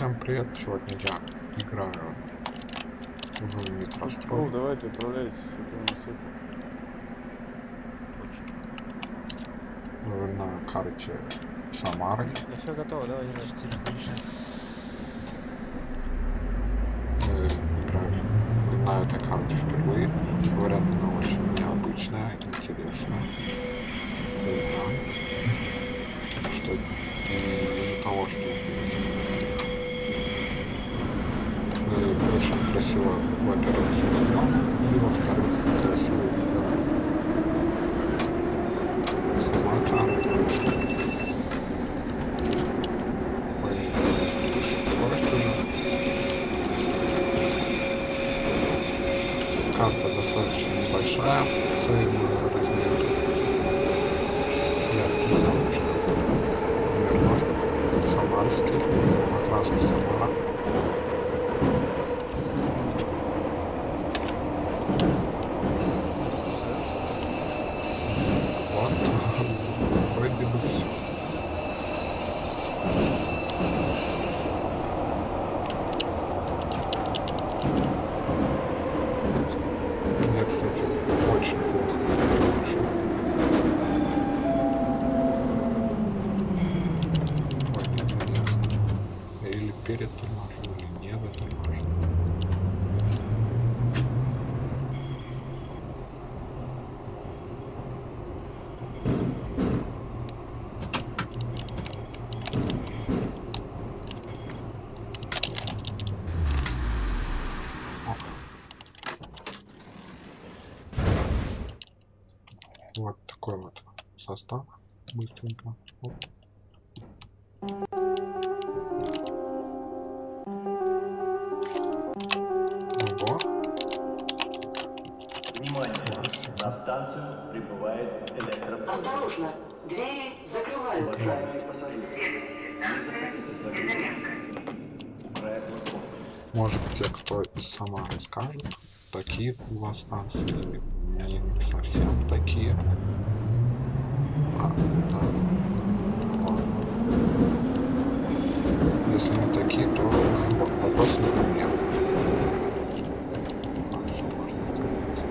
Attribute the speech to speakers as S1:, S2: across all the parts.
S1: Всем привет, сегодня я играю в
S2: Ну,
S1: Микрострой
S2: давайте отправляйтесь
S1: на карте Самары.
S3: Да все готово, давай даже телефон.
S1: Э, Играю на этой карте впервые. Говорят, она очень необычная, интересная. Да. Что из-за того, что э, очень красиво, во-первых, сделано, и во-вторых, красиво сама уже. Карта достаточно небольшая в или не. Ок. Вот такой вот состав. Быстренько. Оп. Может те, кто из Самары скажут, такие у вас станции не совсем такие. А, да. Если не такие, то вопрос не ко мне. Так, всё, можно остановиться.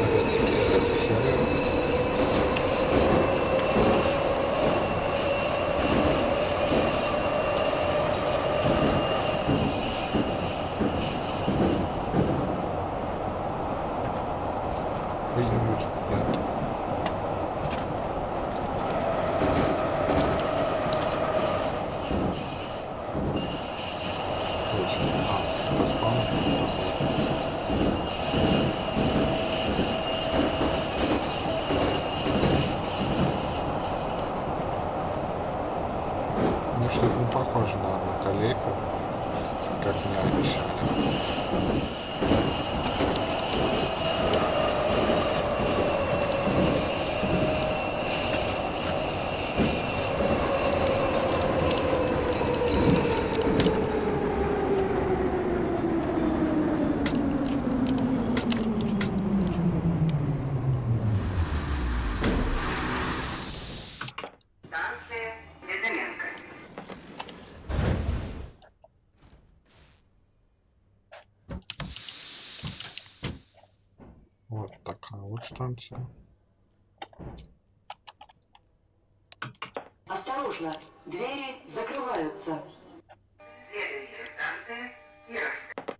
S1: Опять-таки, это серия. Ой-ой-ой, нет. Точно. А, по спаму. Ну, что-то не похоже на одноколейку, как мне обещали.
S4: Станция Безыменка.
S1: Вот такая вот станция.
S4: Осторожно, двери закрываются. Следующая станция Ярославль.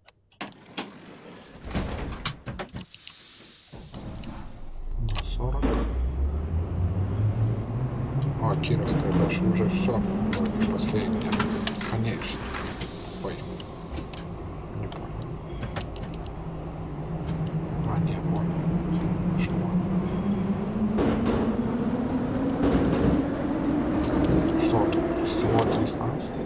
S1: На 40. О, Кировская даже уже все. Вроде последняя. Конечно. Ой. Не понял. А, не понял. Что? Что? Всего три станции?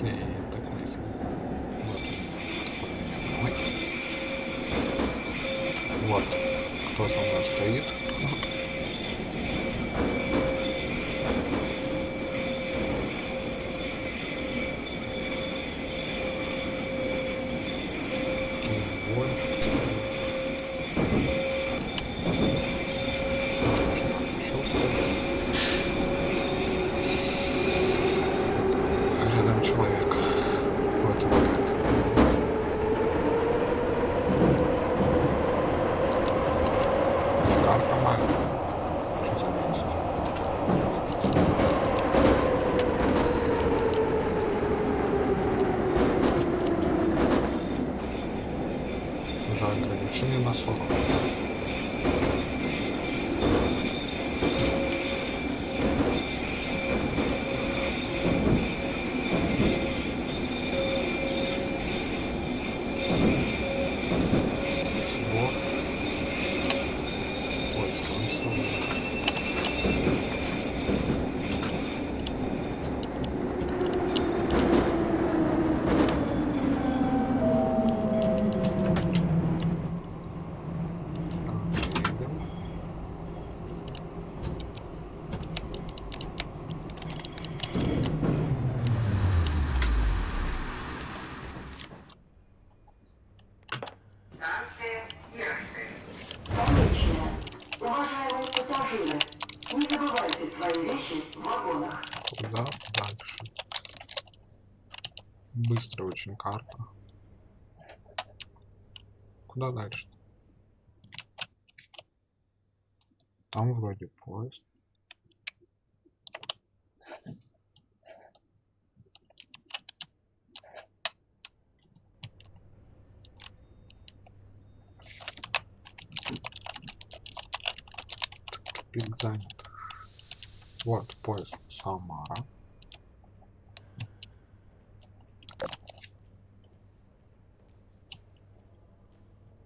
S1: Да, я так не знаю. Вот. Ой. Вот, кто со мной стоит. Киевбой. Карта моя. Что за место? За ограничение на 40. Сбор. Ой, станция. Так, едем.
S4: Станция Ярославль. Встречная. Уважаемые пассажиры, не
S1: Куда дальше? Быстро очень карта. Куда дальше? Там вроде поезд. Тупик занят. Вот поезд Самара.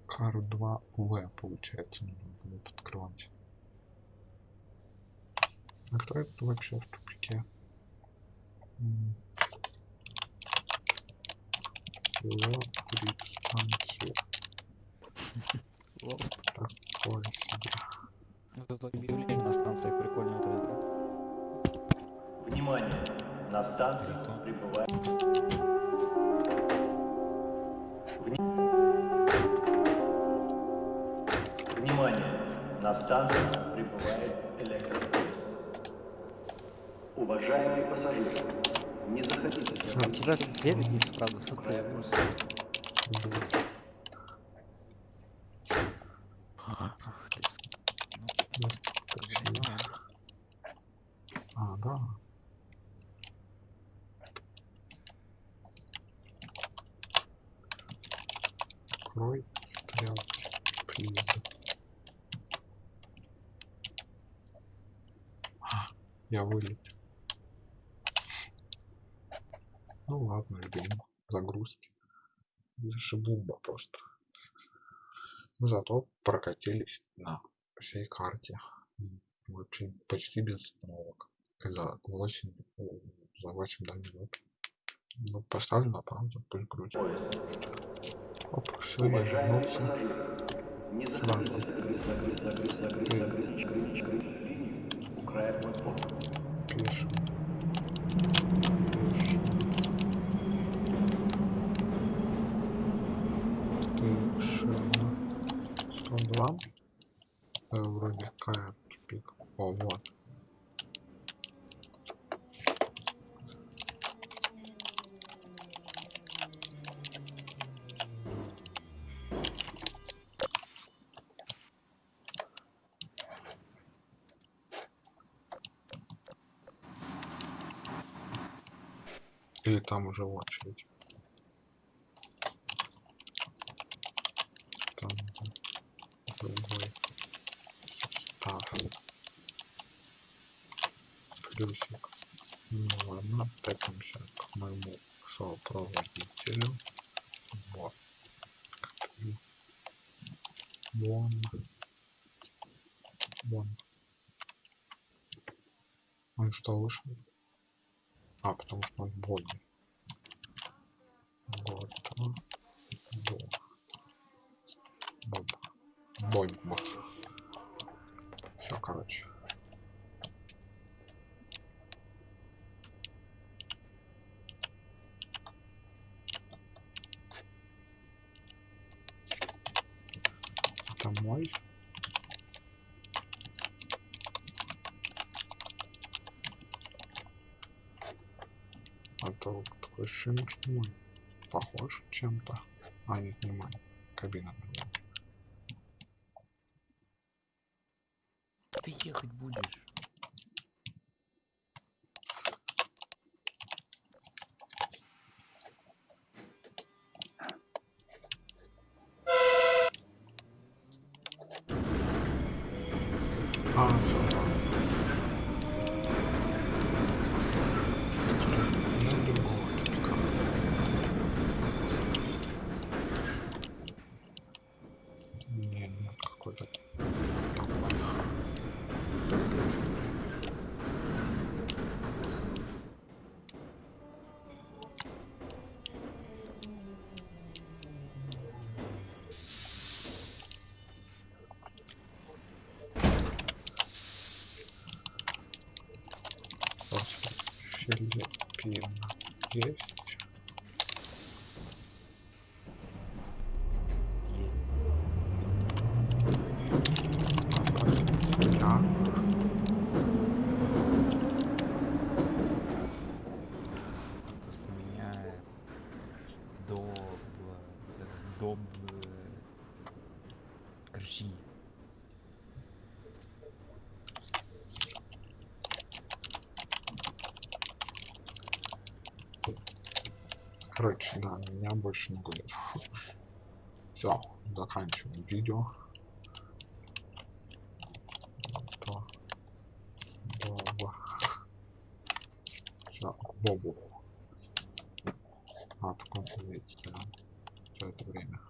S1: Кару 2В получается нужно будет открывать. А кто это вообще в тупике? М. Лабрит станция.
S3: Лост.
S1: Такое себе.
S3: Ну, Тут объявление на станциях прикольно вот это.
S5: Внимание! На станцию прибывает... Вни- Внимание! На станцию прибывает электропоезд. Уважаемые пассажиры, не заходите
S3: А у тебя тут две такие, правда, что я в курсе.
S1: Вот.
S3: Ах ты, ну, понимаю.
S1: А, да. Открой стрелки. Плиз. А, Я вылетел. Ну ладно, ждем загрузки. Зашибумба просто. Но зато прокатились на всей карте. Очень почти без остановок. За 8, за 8 да, минут. Ну, поставлю на паузу, пусть
S5: поезд.
S1: Оп, все, я вернулся.
S5: не заходите закрыть, закрыть, закрыть, закрыть, закрыть, закрыть, закрыть
S1: Grab one more. Там уже очередь. Там другой состав. Плюсик. Ну ладно, топимся к моему сопроводителю. Вот. Вон. Вон. Он что, вышел? А, потому что он боги. Боб. Бомба. Все, короче. Это мой. А то такой что мой похож чем-то. А, нет, не мой. Кабина
S3: ты ехать будешь?
S1: Филиппина есть. Да.
S3: Просто меняет до... б- до... б- Короче,
S1: Короче, да, меня больше не будет. Все, заканчиваем видео. То. Боба. Все, Бобу. А, так он видите, да? Все это время.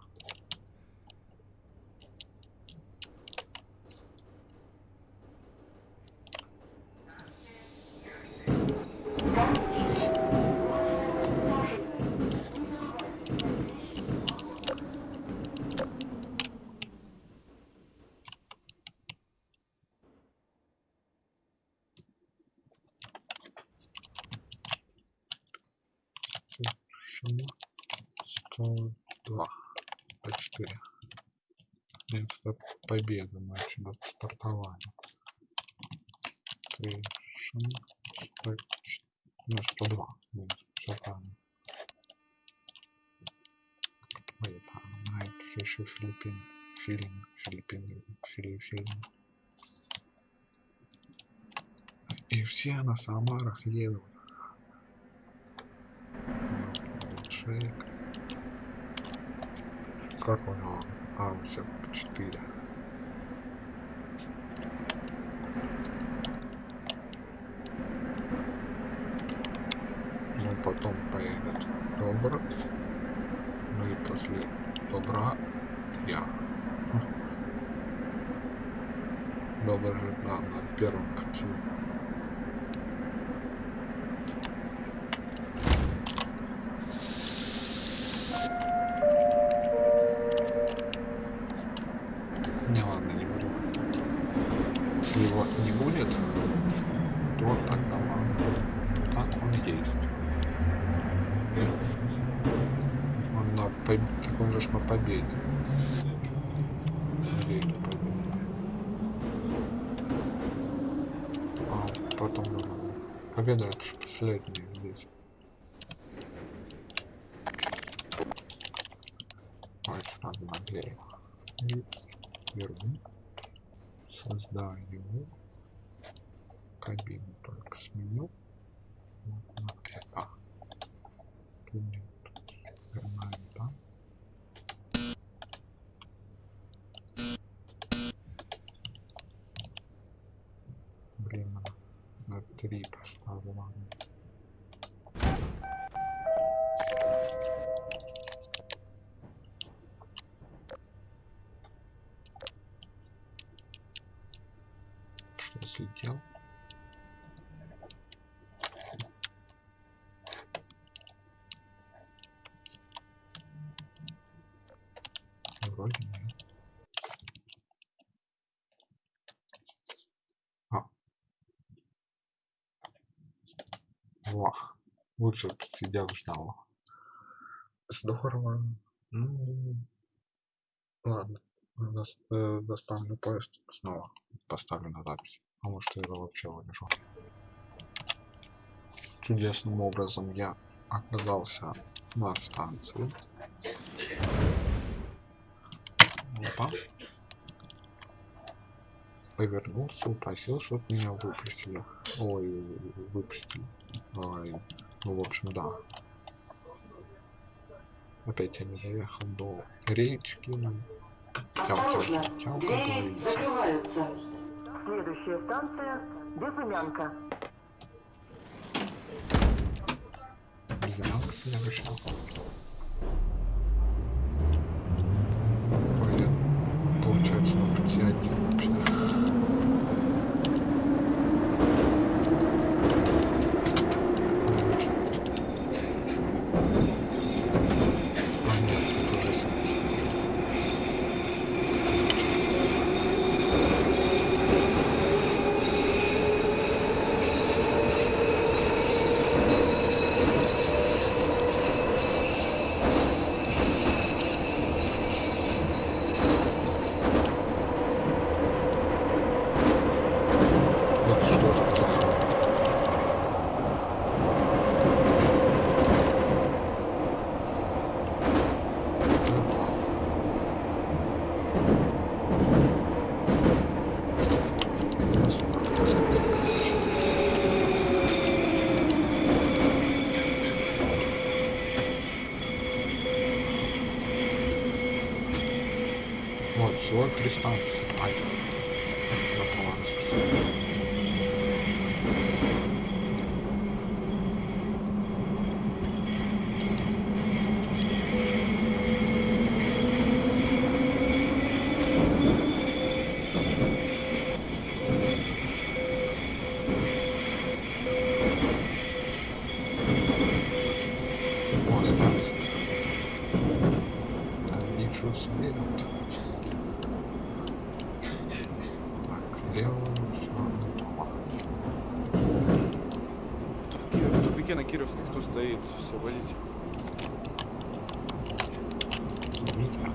S1: Совершенно 102 по 4. Нет, это победа до стартования. Совершенно 104. Ну, 102. Нет, все правильно. Ой, она это еще Филиппин. Филин. Филиппин. Филиппин. И все на Самарах едут. 64. Ну, потом поедет Добр. Ну и после Добра я. Добр же, на первом конце. Потом ладно. Победа это же последняя здесь. Ой, сразу на дверь. И беру, создаю кабину, только сменю вот на это. Будет перманента. Блин, надо на три поставлю, ладно. Что слетел? Вроде нет. А. Во. Лучше бы сидел ждал. Здорово. Ну, ладно. Дос- э, доставлю поезд снова. Поставлю на запись. А может я вообще вырежу. Чудесным образом я оказался на станции. Опа. повернулся, упросил, чтобы меня выпустили. Ой, выпустили. Ой, ну, в общем, да. Опять я не доехал до речки.
S4: Осторожно,
S1: тям, как
S4: двери закрываются. Следующая станция – Безымянка.
S1: Безымянка следующая. Блин, получается на пути один вообще. Меня.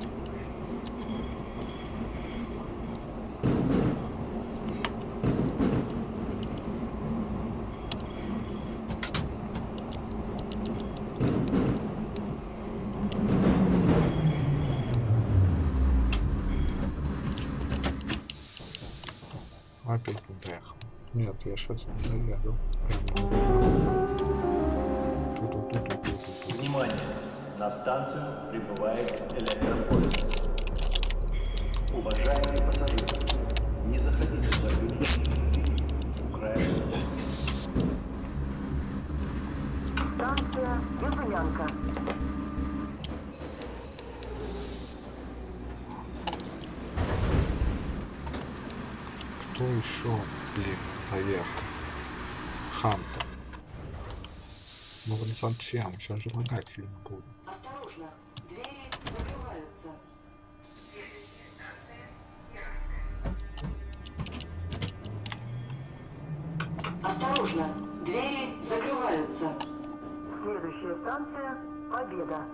S1: Опять не доехал. Нет, я сейчас доеду. Прямо.
S5: Внимание! На станцию прибывает электропоезд. Уважаемые пассажиры, не заходите за ограничения. Украина.
S4: Станция Безымянка.
S1: Кто еще, блин, поехал? Хантер. Зачем? Сейчас же лагать сильно буду.
S4: Осторожно, двери закрываются. Осторожно, двери закрываются. Следующая станция – Победа.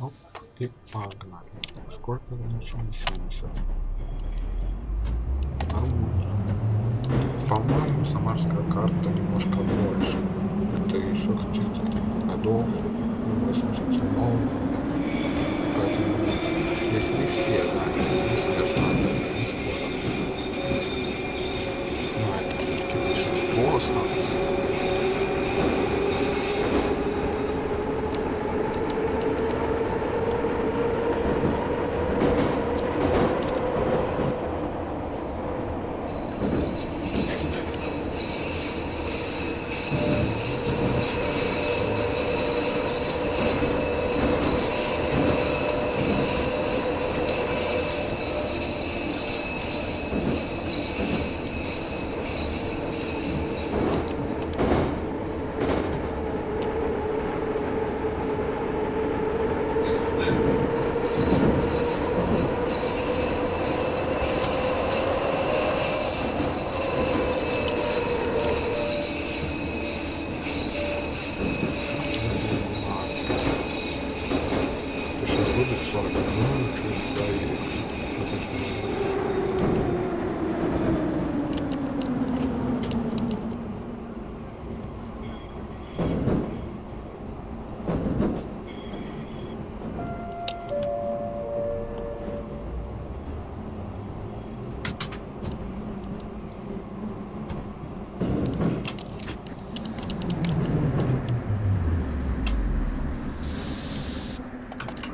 S1: Оп, и погнали. Сколько еще? 70. Нормально. По-моему, самарская карта немножко больше. Это еще каких-то годов. 87 Поэтому, если не все, да, все станции, не спорят. Но это все-таки большинство станций. Сейчас будет 40 минут, чуть доедешь.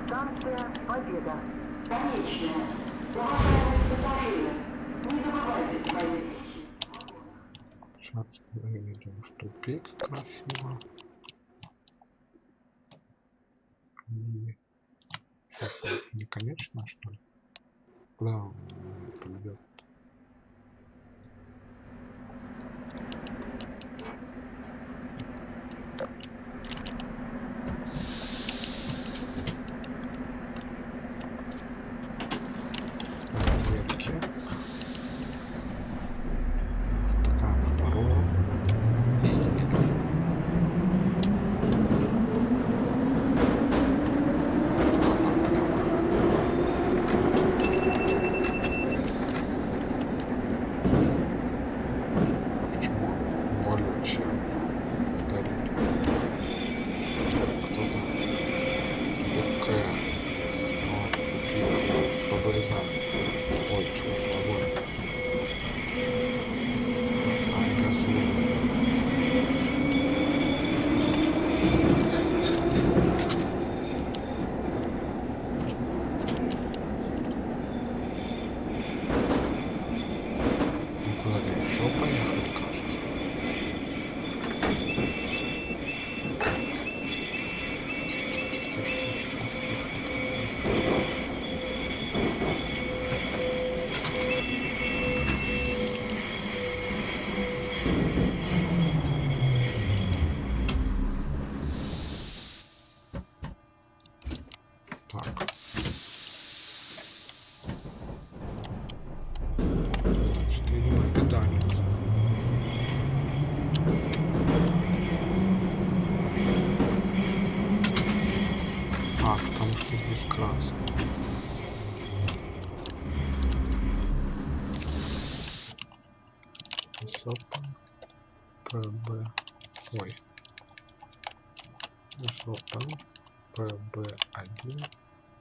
S4: Станция Победа. Конечная. Уважаемые пассажиры, не забывайте свои вещи.
S1: Сейчас выведем в тупик красиво. И... Это не конечно, что ли? Куда он поведет?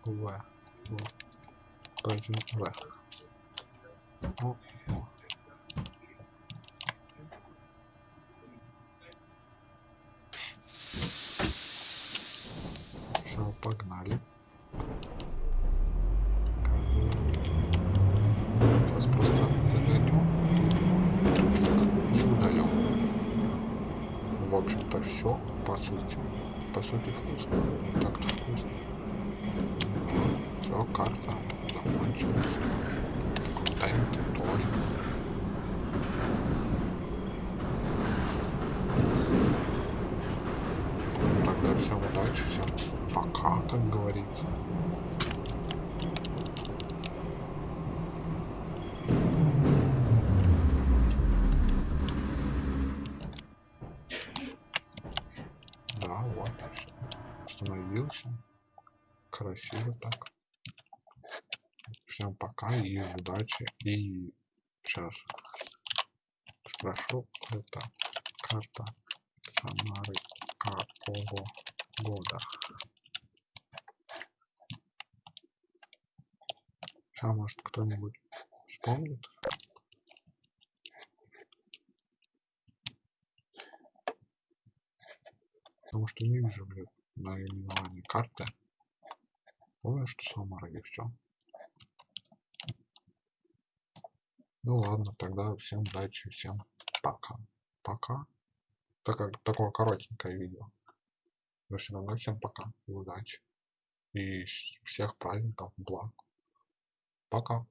S1: В. П1 В. Все, погнали. Просто загоню и удалю. В общем-то все, по сути. По сути вкусно. Так-то вкусно. Все, карта закончилась. Контент тоже. Ну, Тогда всем удачи, всем пока, как говорится. Да, вот. Остановился. Красиво так. Всем пока и удачи. И сейчас спрошу, это карта Самары какого года? Сейчас, может, кто-нибудь вспомнит? Потому что не вижу, блин, наименование карты. Помню, что Самара и все. Ну ладно, тогда всем удачи, всем пока. Пока. Так такое коротенькое видео. Но все равно всем пока и удачи. И всех праздников, благ. Пока.